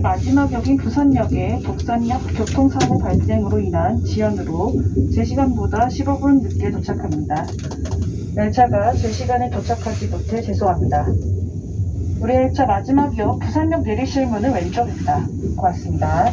마지막 역인 부산역의 독산역 교통사고 발생으로 인한 지연으로 제 시간보다 15분 늦게 도착합니다. 열차가 제 시간에 도착하지 못해 죄송합니다. 우리 열차 마지막 역 부산역 내리실 문은 왼쪽입니다. 고맙습니다.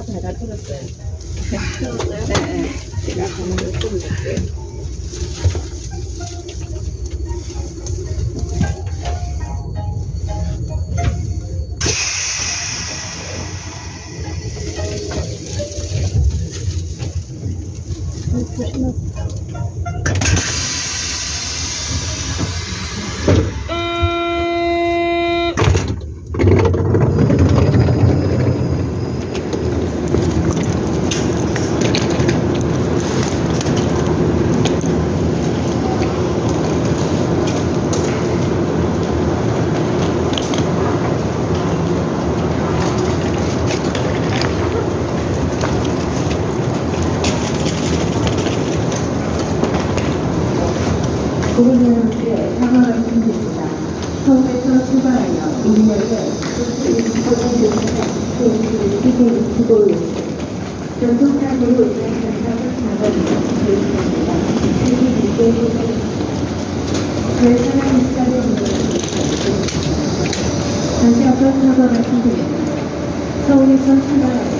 고객 여러분께 사과 말씀드립니다. 서울에서 출발하여 전통사고로 인한 작업이 진행됩니다. 열차는 시간에 다시 한번 사과 말씀드립니다. 서울에서 출발하여